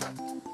あ!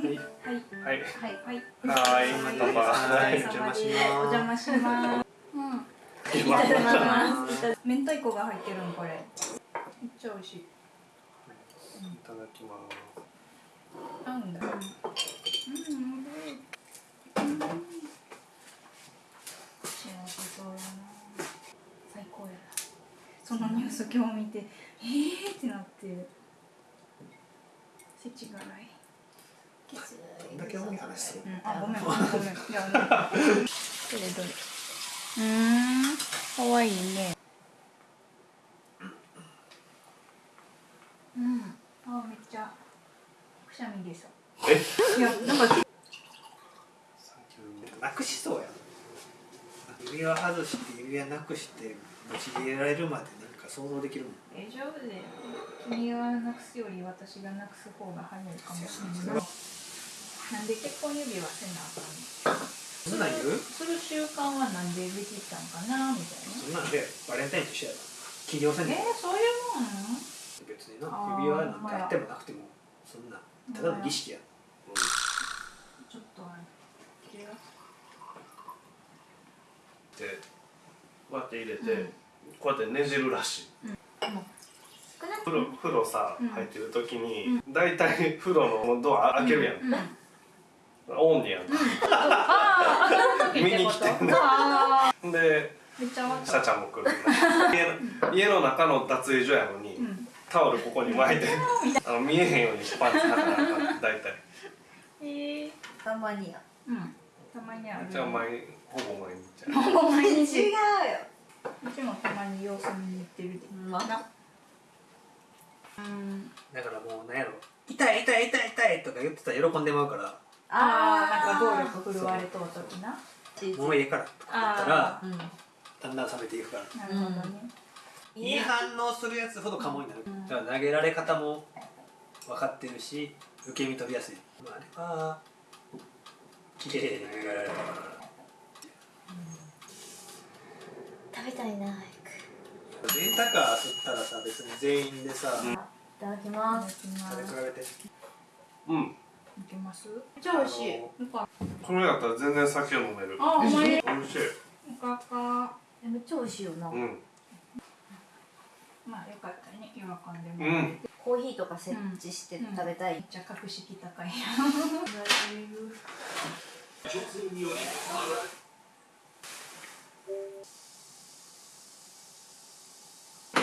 はい。はい。はい。はい。はい。お邪魔します。お邪魔します。うん。いただきます。明太子が入ってるのこれ。めっちゃ美味しい。いただきます。合うんだ。うん。うん。幸せそうやな。最高やな。そのニュース今日見てえーってなって。世知辛い。きついどんだけ重い話するうん、あ、ごめん、ごめん、ごめん。いや、ね、どれどれ。うーん、可愛いね。うん、あ、めっちゃ。くしゃみでさ。え？いや、なんか。なくしそうや指輪外して指輪なくして持ち入れられるまでなんか想像できるもん大丈夫だよ。君がなくすより、私がなくす方が早いかもしれない。なんで結婚指輪せなあかんの？そんなん言うする習慣はなんでできたんかなみたいな。そんなんでバレンタインと一緒やろ起業せんえー、そういうもん？別にな指輪なんかあってもなくてもそんなただの儀式や。ちょっとあれ。でこうやって入れて、うん。こうやってねじるらしい。少なく風呂風呂さ、うん。入ってる時に、だいたい風呂のドア開けるやん、うん。オンにやん。見に来てんのああ、でシ。ャちゃんも来るな家の中の脱衣所やのに、うん。タオルここに巻いてあの見えへんようにパンツ履かなあかん大体ええたまにやうん。たまにある。じゃあ毎ほぼ毎日やほぼ毎違う日。ようちもたまに様子見に行ってるで。まあうん。だからもうなんやろ痛い痛い痛い痛いとか言ってたら喜んでまうからああ、なんか暴力振るわれとうときな。もういいからとか言ったらうんだんだん冷めていくから。なるほどね。いい反応するやつほどカモになる、うん。だから投げられ方も分かってるし受け身取りやすい、まあ、あれは綺麗に投げられた。から食べたいな早レンタカー吸ったらさ別に全員でさ、くいただきます。食べ比す。べて。うんいきます？めっちゃ美味しい。あのなんか、これやったら全然酒飲めるあ、お前。美味しいおかか。えめっちゃ美味しいよな、うんまあ、よかったね。喜んでもうんて。コーヒーとか設置して食べたい、めっちゃ格式高い。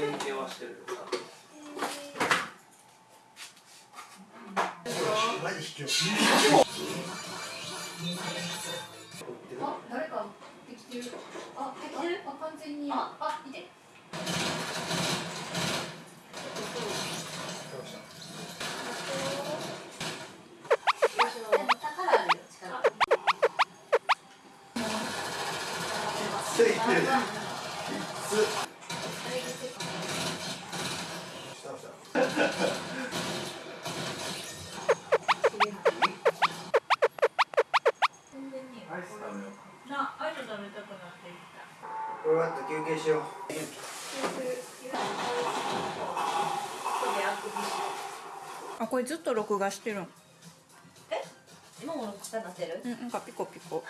連携はしてるよマジ卑怯あ、誰かできてる。あ、できてる。あ、完全に。あ、あ、いて。これはあと休憩しようあこれずっと録画してるん。もう録画なってる？うんなんかピコピコ。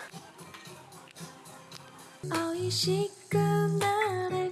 美味しくなれ